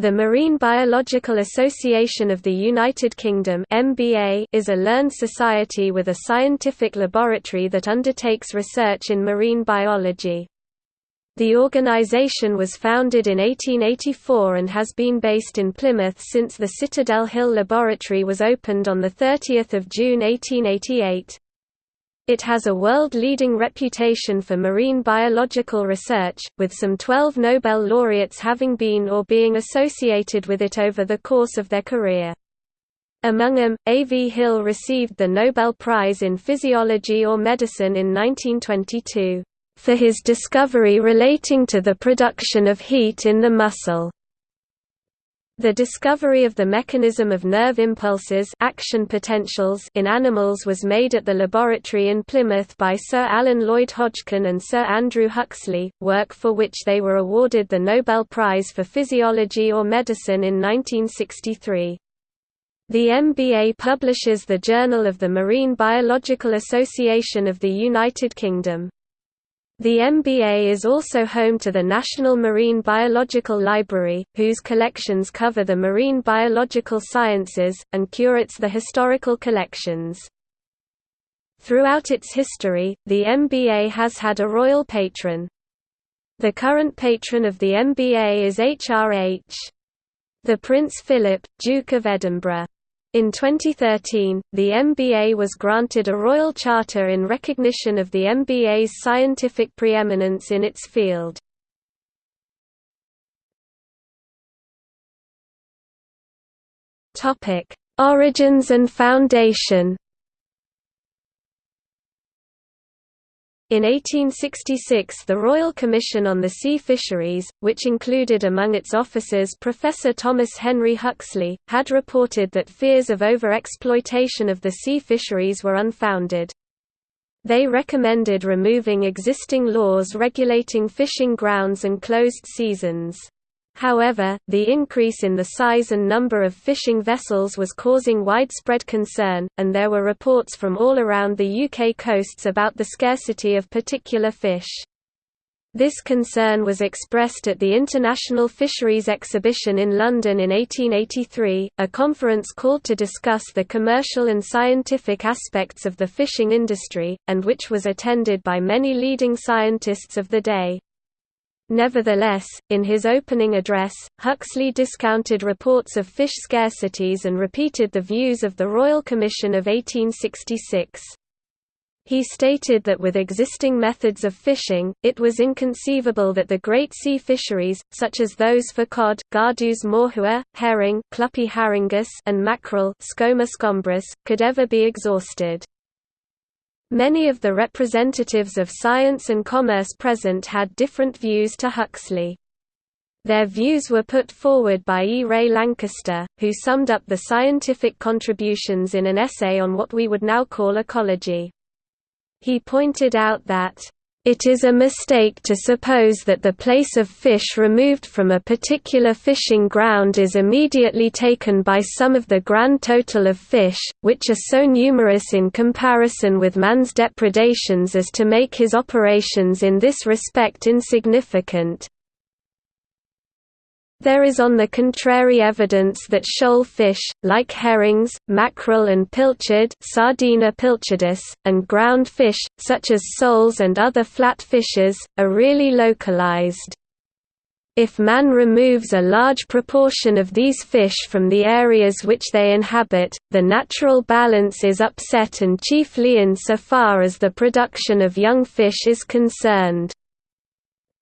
The Marine Biological Association of the United Kingdom (MBA) is a learned society with a scientific laboratory that undertakes research in marine biology. The organisation was founded in 1884 and has been based in Plymouth since the Citadel Hill Laboratory was opened on 30 June 1888. It has a world-leading reputation for marine biological research, with some 12 Nobel laureates having been or being associated with it over the course of their career. Among them, A. V. Hill received the Nobel Prize in Physiology or Medicine in 1922, "...for his discovery relating to the production of heat in the muscle." The discovery of the mechanism of nerve impulses action potentials in animals was made at the laboratory in Plymouth by Sir Alan Lloyd Hodgkin and Sir Andrew Huxley, work for which they were awarded the Nobel Prize for Physiology or Medicine in 1963. The MBA publishes the Journal of the Marine Biological Association of the United Kingdom. The MBA is also home to the National Marine Biological Library, whose collections cover the marine biological sciences, and curates the historical collections. Throughout its history, the MBA has had a royal patron. The current patron of the MBA is HRH. The Prince Philip, Duke of Edinburgh. In 2013, the MBA was granted a royal charter in recognition of the MBA's scientific preeminence in its field. Origins and foundation In 1866 the Royal Commission on the Sea Fisheries, which included among its officers Professor Thomas Henry Huxley, had reported that fears of over-exploitation of the sea fisheries were unfounded. They recommended removing existing laws regulating fishing grounds and closed seasons. However, the increase in the size and number of fishing vessels was causing widespread concern, and there were reports from all around the UK coasts about the scarcity of particular fish. This concern was expressed at the International Fisheries Exhibition in London in 1883, a conference called to discuss the commercial and scientific aspects of the fishing industry, and which was attended by many leading scientists of the day. Nevertheless, in his opening address, Huxley discounted reports of fish scarcities and repeated the views of the Royal Commission of 1866. He stated that with existing methods of fishing, it was inconceivable that the great sea fisheries, such as those for cod Gadus morhua, herring and mackerel could ever be exhausted. Many of the representatives of science and commerce present had different views to Huxley. Their views were put forward by E. Ray Lankester, who summed up the scientific contributions in an essay on what we would now call ecology. He pointed out that it is a mistake to suppose that the place of fish removed from a particular fishing ground is immediately taken by some of the grand total of fish, which are so numerous in comparison with man's depredations as to make his operations in this respect insignificant. There is on the contrary evidence that shoal fish, like herrings, mackerel and pilchard Sardina pilchardus, and ground fish, such as soles and other flat fishes, are really localized. If man removes a large proportion of these fish from the areas which they inhabit, the natural balance is upset and chiefly in so far as the production of young fish is concerned.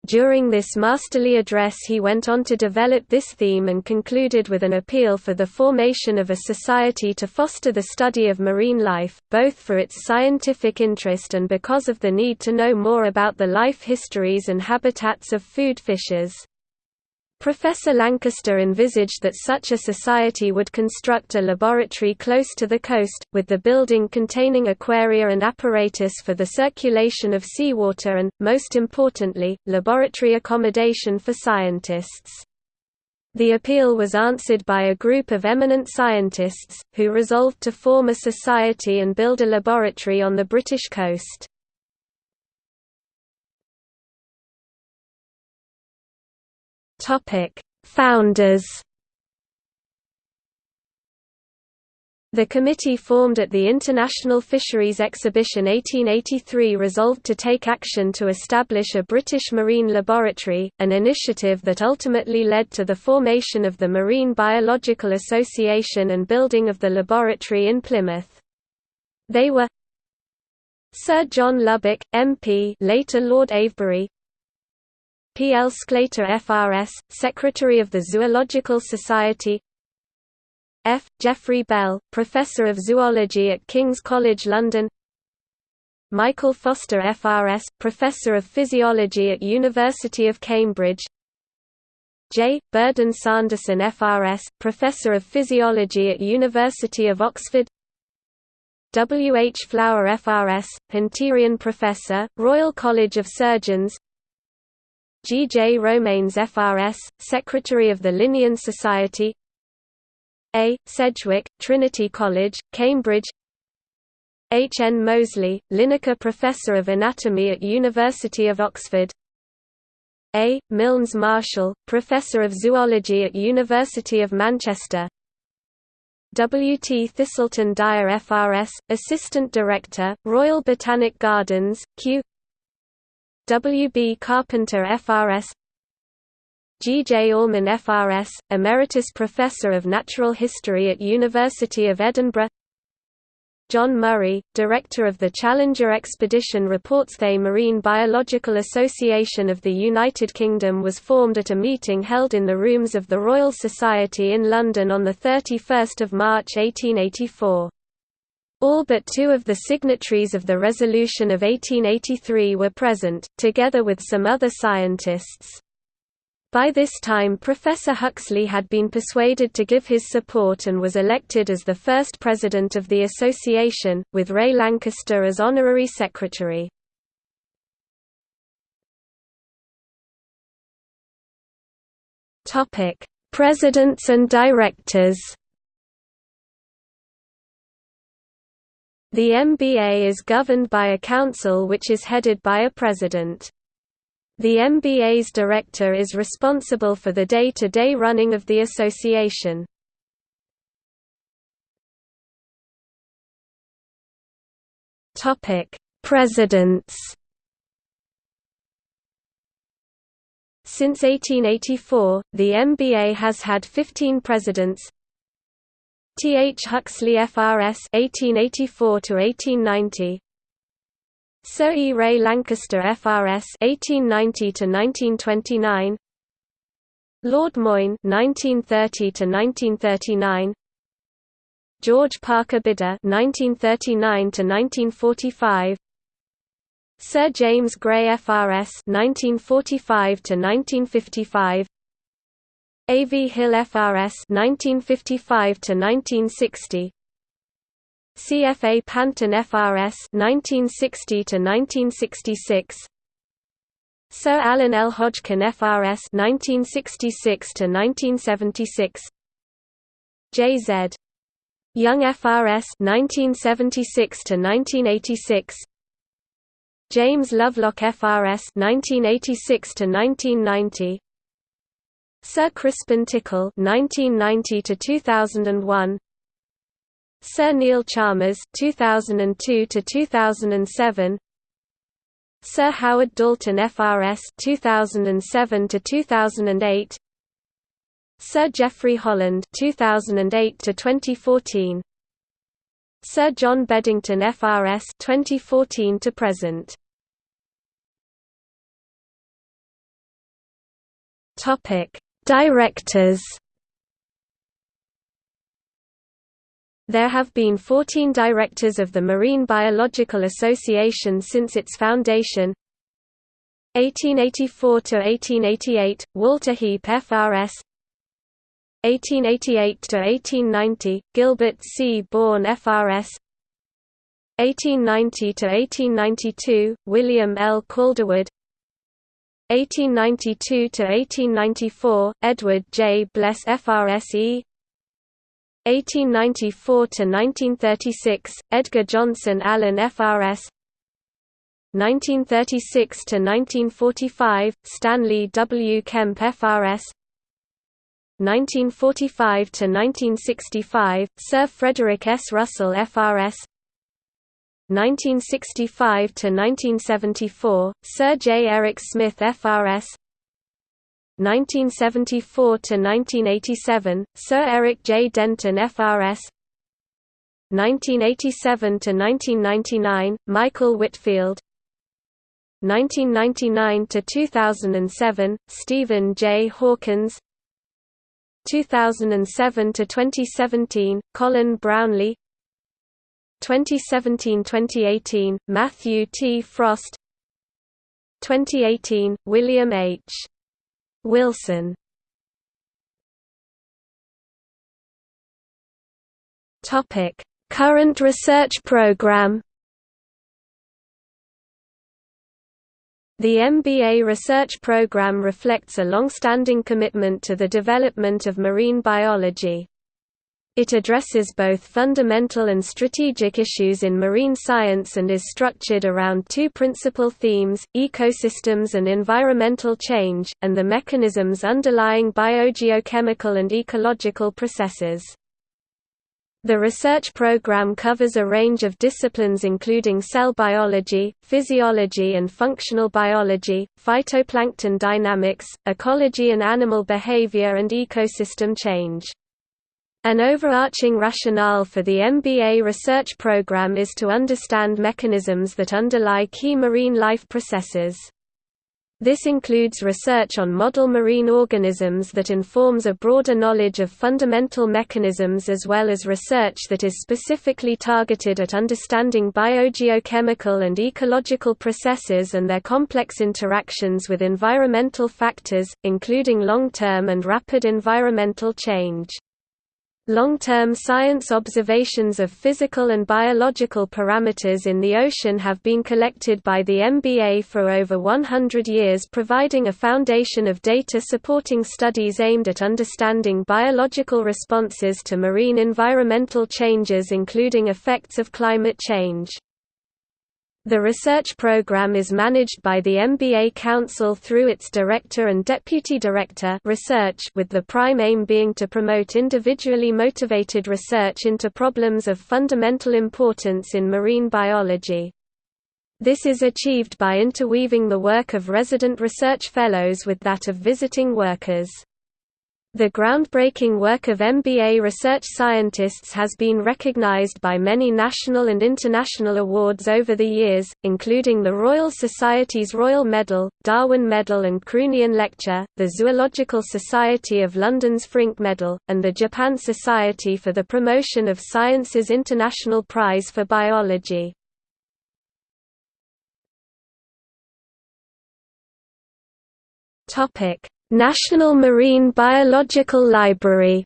During this masterly address he went on to develop this theme and concluded with an appeal for the formation of a society to foster the study of marine life, both for its scientific interest and because of the need to know more about the life histories and habitats of food fishes. Professor Lankester envisaged that such a society would construct a laboratory close to the coast, with the building containing aquaria and apparatus for the circulation of seawater and, most importantly, laboratory accommodation for scientists. The appeal was answered by a group of eminent scientists, who resolved to form a society and build a laboratory on the British coast. Topic: Founders The committee formed at the International Fisheries Exhibition 1883 resolved to take action to establish a British Marine Laboratory, an initiative that ultimately led to the formation of the Marine Biological Association and building of the laboratory in Plymouth. They were Sir John Lubbock, MP later Lord Avebury P. L. Sclater FRS, Secretary of the Zoological Society F. Jeffrey Bell, Professor of Zoology at King's College London Michael Foster FRS, Professor of Physiology at University of Cambridge J. Burdon Sanderson FRS, Professor of Physiology at University of Oxford W. H. Flower FRS, Hunterian Professor, Royal College of Surgeons G. J. Romanes FRS, Secretary of the Linnean Society a. Sedgwick, Trinity College, Cambridge H. N. Moseley, Linacre Professor of Anatomy at University of Oxford A. Milnes Marshall, Professor of Zoology at University of Manchester W. T. Thiselton Dyer FRS, Assistant Director, Royal Botanic Gardens, Kew W. B. Carpenter FRS G. J. Allman FRS, Emeritus Professor of Natural History at University of Edinburgh John Murray, Director of the Challenger Expedition reports the Marine Biological Association of the United Kingdom was formed at a meeting held in the rooms of the Royal Society in London on 31 March 1884. All but two of the signatories of the resolution of 1883 were present, together with some other scientists. By this time Professor Huxley had been persuaded to give his support and was elected as the first president of the association, with Ray Lankester as honorary secretary. Presidents and directors The MBA is governed by a council which is headed by a president. The MBA's director is responsible for the day-to-day -day running of the association. Presidents. Since 1884, the MBA has had 15 presidents. T. H. Huxley FRS 1884 to 1890 Sir E. Ray Lankester FRS (1890–1929), Lord Moyne (1930–1939), George Parker Bidder (1939–1945), Sir James Gray FRS (1945–1955), A. V. Hill FRS 1955 to 1960. CFA Pantin FRS 1960 to 1966 Sir Alan L. Hodgkin FRS 1966 to 1976 JZ Young FRS 1976 to 1986 James Lovelock FRS 1986 to 1990 Sir Crispin Tickell 1990 to 2001 Sir Neil Chalmers 2002 to 2007 Sir Howard Dalton FRS 2007 to 2008 Sir Geoffrey Holland 2008 to 2014 Sir John Beddington FRS 2014 to present. Topic Directors. There have been 14 directors of the Marine Biological Association since its foundation. 1884–1888, Walter Heape FRS 1888–1890, Gilbert C. Bourne FRS 1890–1892, William L. Calderwood 1892–1894, Edward J. Bles FRSE 1894–1936, Edgar Johnson Allen FRS 1936–1945, Stanley W. Kemp FRS 1945 to 1965, Sir Frederick S. Russell FRS. 1965 to 1974, Sir J. Eric Smith FRS. 1974 to 1987, Sir Eric J. Denton FRS. 1987 to 1999, Michael Whitfield. 1999 to 2007, Stephen J. Hawkins. 2007 to 2017, Colin Brownlee. 2017–2018, Matthew T. Frost 2018, William H. Wilson Topic Current research program The MBA research program reflects a long-standing commitment to the development of marine biology. It addresses both fundamental and strategic issues in marine science and is structured around two principal themes, ecosystems and environmental change, and the mechanisms underlying biogeochemical and ecological processes. The research program covers a range of disciplines including cell biology, physiology and functional biology, phytoplankton dynamics, ecology and animal behavior and ecosystem change. An overarching rationale for the MBA research program is to understand mechanisms that underlie key marine life processes. This includes research on model marine organisms that informs a broader knowledge of fundamental mechanisms as well as research that is specifically targeted at understanding biogeochemical and ecological processes and their complex interactions with environmental factors, including long-term and rapid environmental change. Long-term science observations of physical and biological parameters in the ocean have been collected by the MBA for over 100 years providing a foundation of data supporting studies aimed at understanding biological responses to marine environmental changes including effects of climate change. The research program is managed by the MBA Council through its Director and Deputy Director research with the prime aim being to promote individually motivated research into problems of fundamental importance in marine biology. This is achieved by interweaving the work of resident research fellows with that of visiting workers. The groundbreaking work of MBA research scientists has been recognized by many national and international awards over the years, including the Royal Society's Royal Medal, Darwin Medal and Croonian Lecture, the Zoological Society of London's Frink Medal, and the Japan Society for the Promotion of Science's International Prize for Biology. Topic National Marine Biological Library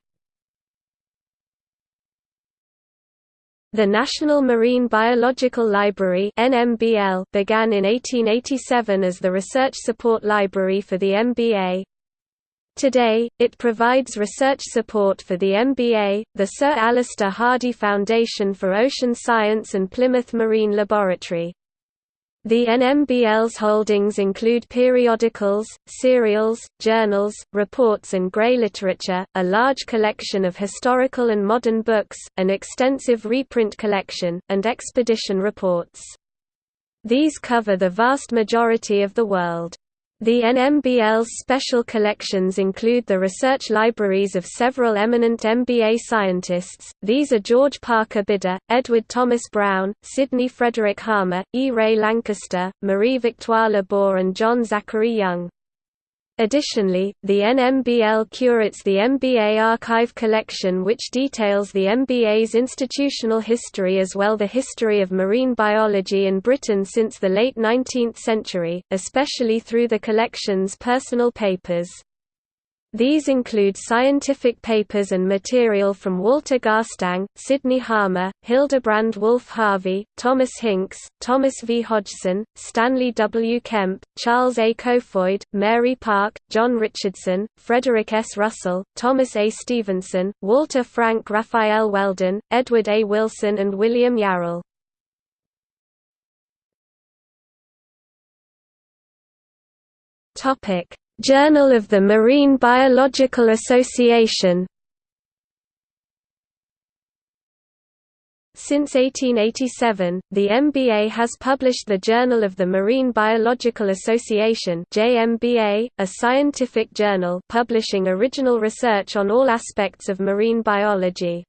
The National Marine Biological Library NMBL began in 1887 as the research support library for the MBA. Today, it provides research support for the MBA, the Sir Alister Hardy Foundation for Ocean Science and Plymouth Marine Laboratory. The NMBL's holdings include periodicals, serials, journals, reports and grey literature, a large collection of historical and modern books, an extensive reprint collection, and expedition reports. These cover the vast majority of the world. The NMBL's special collections include the research libraries of several eminent MBA scientists, these are George Parker Bidder, Edward Thomas Brown, Sidney Frederick Harmer, E. Ray Lankester, Marie Victoire Lebour and John Zachary Young. Additionally, the NMBL curates the MBA Archive Collection which details the MBA's institutional history as well the history of marine biology in Britain since the late 19th century, especially through the collection's personal papers. These include scientific papers and material from Walter Garstang, Sidney Harmer, Hildebrand Wolfe Harvey, Thomas Hincks, Thomas V. Hodgson, Stanley W. Kemp, Charles A. Kofoid, Mary Parke, John Richardson, Frederick S. Russell, Thomas A. Stephenson, Walter Frank Raphael Weldon, Edward A. Wilson and William Yarrell. Journal of the Marine Biological Association Since 1887, the MBA has published the Journal of the Marine Biological Association JMBA, a scientific journal publishing original research on all aspects of marine biology.